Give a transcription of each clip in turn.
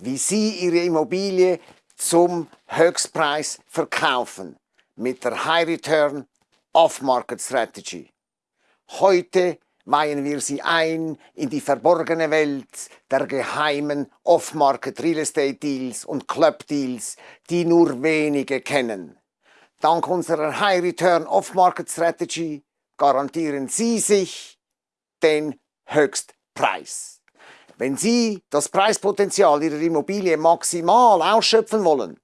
wie Sie Ihre Immobilie zum Höchstpreis verkaufen mit der High Return Off-Market Strategy. Heute weihen wir Sie ein in die verborgene Welt der geheimen Off-Market Real Estate Deals und Club Deals, die nur wenige kennen. Dank unserer High Return Off-Market Strategy garantieren Sie sich den Höchstpreis. Wenn Sie das Preispotenzial Ihrer Immobilie maximal ausschöpfen wollen,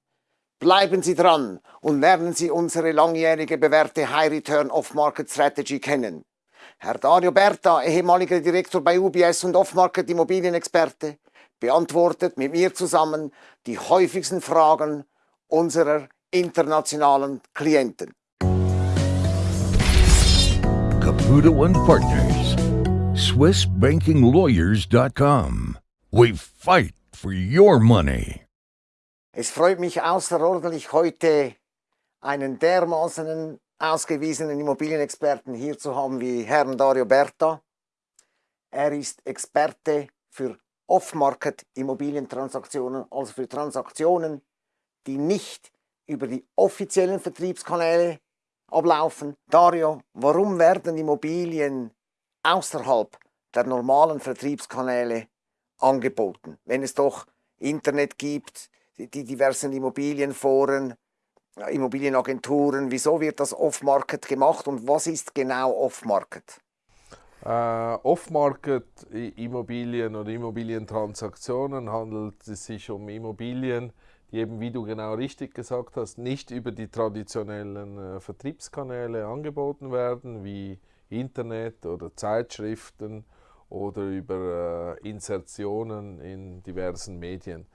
bleiben Sie dran und lernen Sie unsere langjährige bewährte High Return Off-Market Strategy kennen. Herr Dario Berta, ehemaliger Direktor bei UBS und Off-Market Immobilienexperte, beantwortet mit mir zusammen die häufigsten Fragen unserer internationalen Klienten. Caputo Partners, SwissBankingLawyers.com. We fight for your money. Es freut mich außerordentlich, heute einen dermaßenen ausgewiesenen Immobilienexperten hier zu haben wie Herrn Dario Berta. Er ist Experte für Off-Market Immobilientransaktionen, also für Transaktionen, die nicht über die offiziellen Vertriebskanäle ablaufen. Dario, warum werden Immobilien außerhalb der normalen Vertriebskanäle angeboten, wenn es doch Internet gibt, die diversen Immobilienforen, Immobilienagenturen, wieso wird das Off-Market gemacht und was ist genau Off-Market? Uh, Off-Market-Immobilien oder Immobilientransaktionen handelt es sich um Immobilien, die eben, wie du genau richtig gesagt hast, nicht über die traditionellen äh, Vertriebskanäle angeboten werden, wie Internet oder Zeitschriften oder über äh, Insertionen in diversen Medien.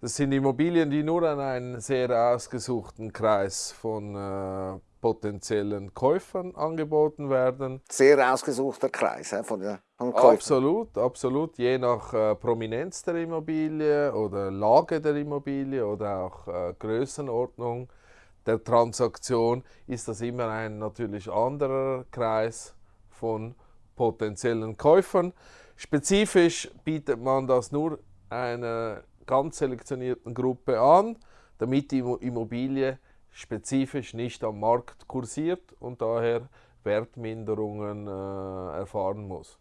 Das sind Immobilien, die nur an einen sehr ausgesuchten Kreis von äh, potenziellen Käufern angeboten werden. Sehr ausgesuchter Kreis äh, von, der, von Käufern. Absolut, absolut. Je nach äh, Prominenz der Immobilie oder Lage der Immobilie oder auch äh, Größenordnung der Transaktion ist das immer ein natürlich anderer Kreis von potenziellen Käufern. Spezifisch bietet man das nur einer ganz selektionierten Gruppe an, damit die Immobilie spezifisch nicht am Markt kursiert und daher Wertminderungen äh, erfahren muss.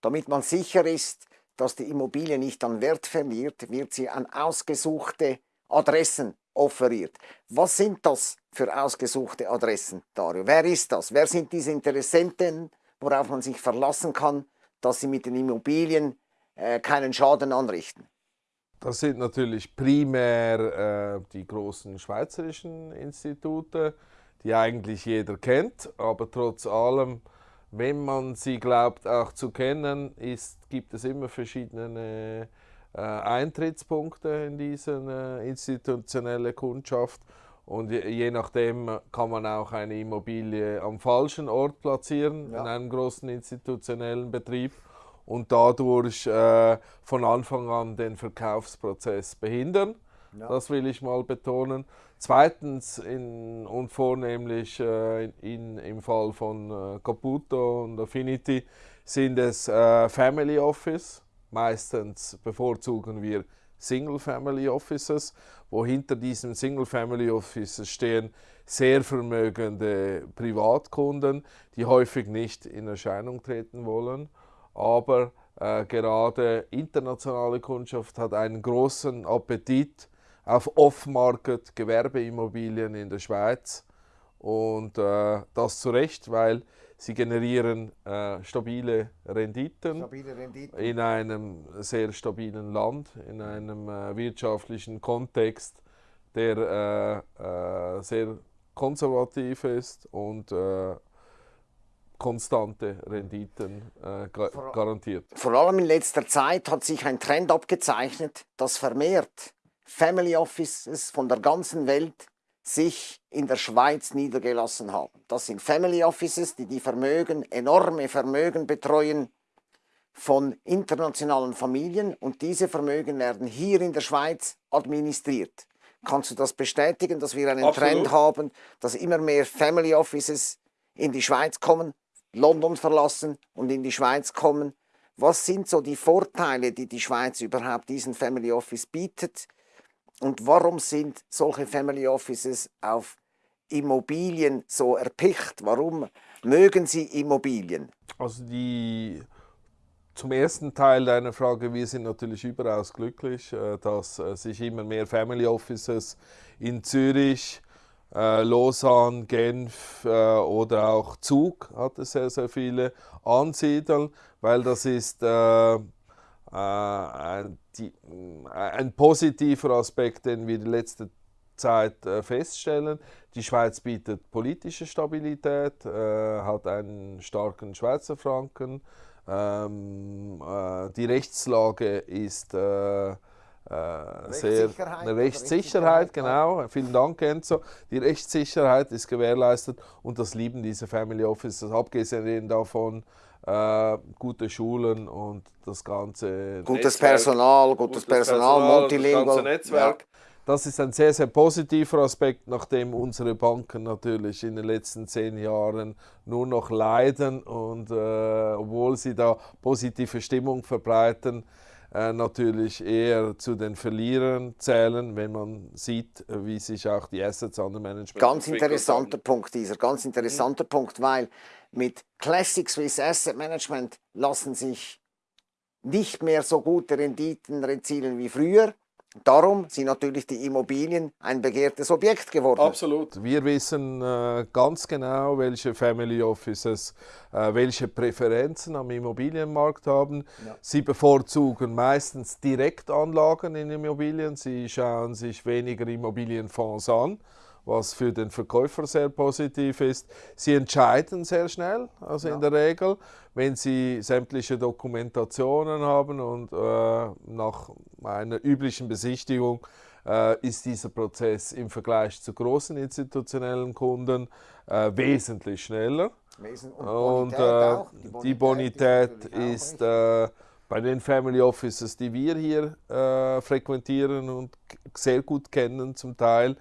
Damit man sicher ist, dass die Immobilie nicht an Wert verliert, wird sie an ausgesuchte Adressen offeriert. Was sind das für ausgesuchte Adressen, Dario? Wer ist das? Wer sind diese Interessenten, worauf man sich verlassen kann, dass sie mit den Immobilien äh, keinen Schaden anrichten? Das sind natürlich primär äh, die großen schweizerischen Institute, die eigentlich jeder kennt, aber trotz allem, wenn man sie glaubt auch zu kennen, ist, gibt es immer verschiedene äh, Eintrittspunkte in diese äh, institutionelle Kundschaft und je, nachdem kann man auch eine Immobilie am falschen Ort platzieren ja. in einem großen institutionellen Betrieb und dadurch äh, von Anfang an den Verkaufsprozess behindern. Ja. Das will ich mal betonen. Zweitens in, und vornehmlich äh, in, im Fall von äh, Caputo und Affinity sind es äh, Family Office. Meistens bevorzugen wir Single Family Offices, wo hinter diesen Single Family Offices stehen sehr vermögende Privatkunden, die häufig nicht in Erscheinung treten wollen aber äh, gerade internationale Kundschaft hat einen großen Appetit auf Off-Market Gewerbeimmobilien in der Schweiz. Und äh, das zu Recht, weil sie generieren äh, stabile, Renditen stabile, Renditen in einem sehr stabilen Land, in einem äh, wirtschaftlichen Kontext, der äh, äh, sehr konservativ ist und konstante Renditen äh, garantiert. Vor allem in letzter Zeit hat sich ein Trend abgezeichnet, dass vermehrt Family Offices von der ganzen Welt sich in der Schweiz niedergelassen haben. Das sind Family Offices, die die Vermögen, enorme Vermögen betreuen von internationalen Familien und diese Vermögen werden hier in der Schweiz administriert. Kannst du das bestätigen, dass wir einen Absolut. Trend haben, dass immer mehr Family Offices in die Schweiz kommen London verlassen und in die Schweiz kommen. Was sind so die Vorteile, die die Schweiz überhaupt diesen Family Office bietet? Und warum sind solche Family Offices auf Immobilien so erpicht? Warum mögen Sie Immobilien? Also die zum ersten Teil deiner Frage, wir sind natürlich überaus glücklich, äh, dass äh, sich immer mehr Family Offices in Zürich, äh, Lausanne, Genf oder auch Zug hat es sehr, sehr viele ansiedeln, weil das ist ein, ein positiver Aspekt, den wir die letzte Zeit feststellen. Die Schweiz bietet politische Stabilität, hat einen starken Schweizer Franken, ähm, äh, die Rechtslage ist äh, äh, sehr eine Rechtssicherheit, genau. Vielen Dank, Enzo. Die Rechtssicherheit ist gewährleistet und das lieben diese Family Offices, abgesehen davon, äh, gute Schulen und das ganze gutes Netzwerk, Personal, gutes, gutes Personal, Personal, multilingual, das ganze Netzwerk. Ja. Das ist ein sehr, sehr positiver Aspekt, nachdem unsere Banken natürlich in den letzten zehn Jahren nur noch leiden und äh, obwohl sie da positive Stimmung verbreiten, äh, natürlich eher zu den Verlierern zählen, wenn man sieht, wie sich auch die Assets under Management Ganz interessanter haben. Punkt dieser, ganz interessanter mhm. Punkt, weil mit Classic Swiss Asset Management lassen sich nicht mehr so gute Renditen erzielen wie früher. Darum sind natürlich die Immobilien ein begehrtes Objekt geworden. Absolut. Wir wissen äh, ganz genau, welche Family Offices äh, welche Präferenzen am Immobilienmarkt haben. Ja. Sie bevorzugen meistens Direktanlagen in Immobilien. Sie schauen sich weniger Immobilienfonds an was für den Verkäufer sehr positiv ist. Sie entscheiden sehr schnell, also ja. in der Regel, wenn sie sämtliche Dokumentationen haben und äh, nach einer üblichen Besichtigung äh, ist dieser Prozess im Vergleich zu großen institutionellen Kunden äh, wesentlich schneller. Und, und äh, die Bonität, die Bonität ist, ist äh, bei den Family Offices, die wir hier äh, frequentieren und sehr gut kennen zum Teil,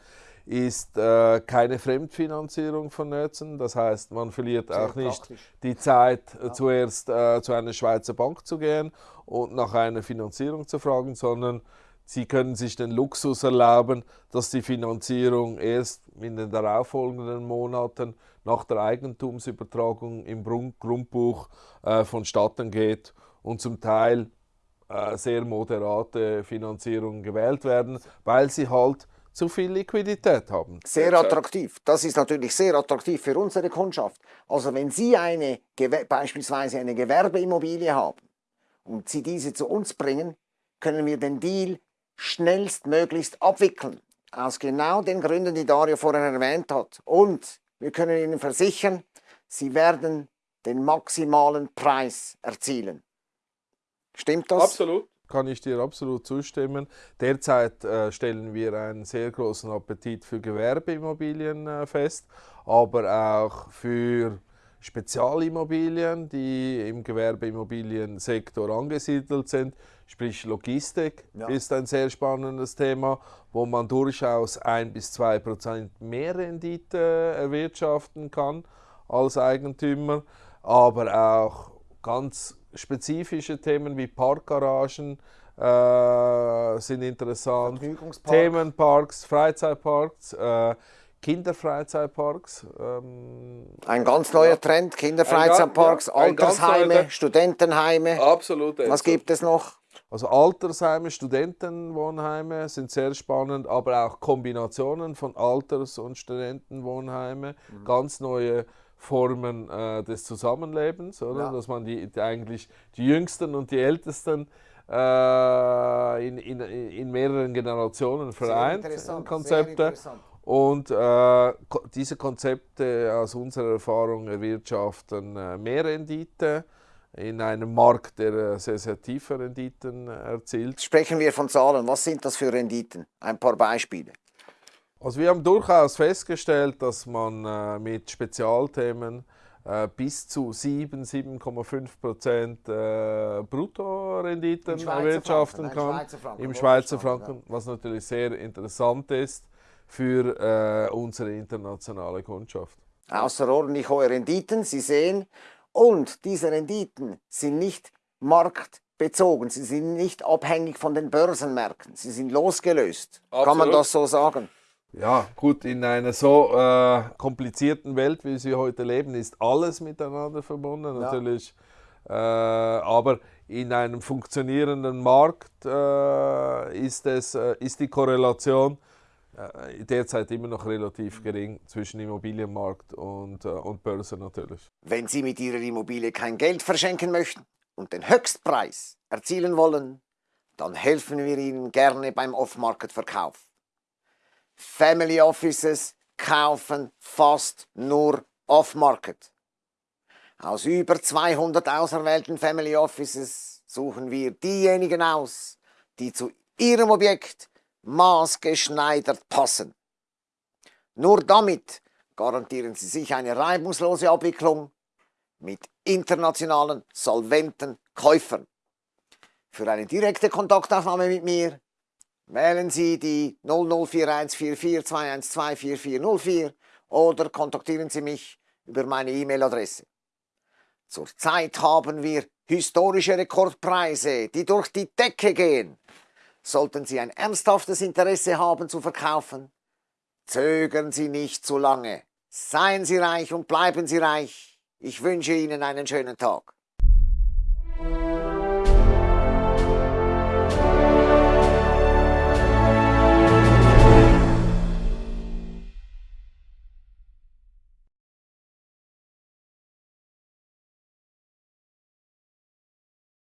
ist äh, keine Fremdfinanzierung vonnöten. Das heißt, man verliert Sehr auch nicht praktisch. die Zeit, ja. zuerst äh, zu einer Schweizer Bank zu gehen und nach einer Finanzierung zu fragen, sondern sie können sich den Luxus erlauben, dass die Finanzierung erst in den darauffolgenden Monaten nach der Eigentumsübertragung im Grundbuch äh, vonstatten geht und zum Teil äh, sehr moderate Finanzierungen gewählt werden, weil sie halt zu viel Liquidität haben. Sehr attraktiv. Das ist natürlich sehr attraktiv für unsere Kundschaft. Also wenn Sie eine, beispielsweise eine Gewerbeimmobilie haben und Sie diese zu uns bringen, können wir den Deal schnellstmöglichst abwickeln. Aus genau den Gründen, die Dario vorher erwähnt hat. Und wir können Ihnen versichern, Sie werden den maximalen Preis erzielen. Stimmt das? Absolut kann ich dir absolut zustimmen. Derzeit äh, stellen wir einen sehr großen Appetit für Gewerbeimmobilien äh, fest, aber auch für Spezialimmobilien, die im Gewerbeimmobiliensektor angesiedelt sind. Sprich Logistik ja. ist ein sehr spannendes Thema, wo man durchaus ein bis zwei Prozent mehr Rendite erwirtschaften kann als Eigentümer, aber auch ganz spezifische Themen wie Parkgaragen äh, sind interessant. Themenparks, Freizeitparks. Äh, Kinderfreizeitparks. Ähm, ein ganz neuer ja. Trend, Kinderfreizeitparks, ja, Altersheime, Studentenheime. Absolut. Was gibt es noch? Also Altersheime, Studentenwohnheime sind sehr spannend, aber auch Kombinationen von Alters- und Studentenwohnheime, mhm. ganz neue Formen äh, des Zusammenlebens, oder? Ja. Dass man die, die, eigentlich die Jüngsten und die Ältesten äh, in, in, in mehreren Generationen vereint, Konzepte. Und äh, diese Konzepte aus unserer Erfahrung erwirtschaften äh, mehr Rendite in einem Markt, der äh, sehr, sehr tiefe Renditen erzielt. Sprechen wir von Zahlen. Was sind das für Renditen? Ein paar Beispiele. Also wir haben durchaus festgestellt, dass man äh, mit Spezialthemen äh, bis zu 7, 7,5 Prozent äh, Bruttorenditen erwirtschaften kann. Schweizer Franken, Im Schweizer Franken, was natürlich sehr interessant ist für äh, unsere internationale Kundschaft. Außerordentlich hohe Renditen, Sie sehen. Und diese Renditen sind nicht marktbezogen. Sie sind nicht abhängig von den Börsenmärkten. Sie sind losgelöst. Kann man Absolut. das so sagen? Ja, gut, in einer so äh, komplizierten Welt, wie sie heute leben, ist alles miteinander verbunden, natürlich. Äh, aber in einem funktionierenden Markt äh, ist, es, äh, ist die Korrelation äh, derzeit immer noch relativ gering zwischen Immobilienmarkt und, äh, und Börse natürlich. Wenn Sie mit Ihrer Immobilie kein Geld verschenken möchten und den Höchstpreis erzielen wollen, dann helfen wir Ihnen gerne beim Off-Market-Verkauf. Family Offices kaufen fast nur Off-Market. Aus über 200 auserwählten Family Offices suchen wir diejenigen aus, die zu Ihrem Objekt maßgeschneidert passen. Nur damit garantieren Sie sich eine reibungslose Abwicklung mit internationalen, solventen Käufern. Für eine direkte Kontaktaufnahme mit mir wählen Sie die 00414421244404 oder kontaktieren Sie mich über meine E-Mail-Adresse. Zurzeit haben wir historische Rekordpreise, die durch die Decke gehen. Sollten Sie ein ernsthaftes Interesse haben zu verkaufen, zögern Sie nicht zu lange. Seien Sie reich und bleiben Sie reich. Ich wünsche Ihnen einen schönen Tag.